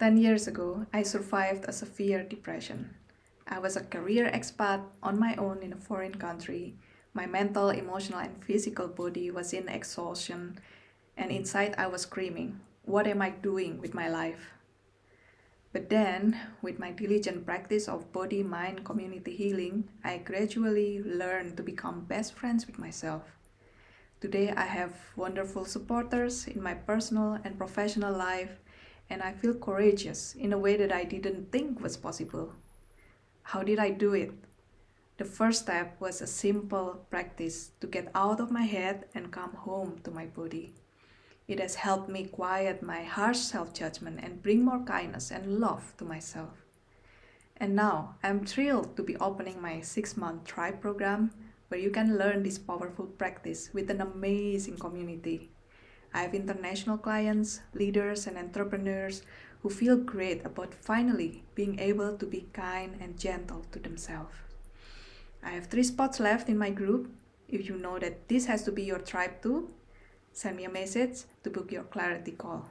10 years ago, I survived a severe depression. I was a career expat on my own in a foreign country. My mental, emotional, and physical body was in exhaustion, and inside I was screaming, What am I doing with my life? But then, with my diligent practice of body mind community healing, I gradually learned to become best friends with myself. Today, I have wonderful supporters in my personal and professional life and I feel courageous in a way that I didn't think was possible. How did I do it? The first step was a simple practice to get out of my head and come home to my body. It has helped me quiet my harsh self judgment and bring more kindness and love to myself. And now I'm thrilled to be opening my six month tribe program where you can learn this powerful practice with an amazing community I have international clients, leaders, and entrepreneurs who feel great about finally being able to be kind and gentle to themselves. I have three spots left in my group. If you know that this has to be your tribe too, send me a message to book your clarity call.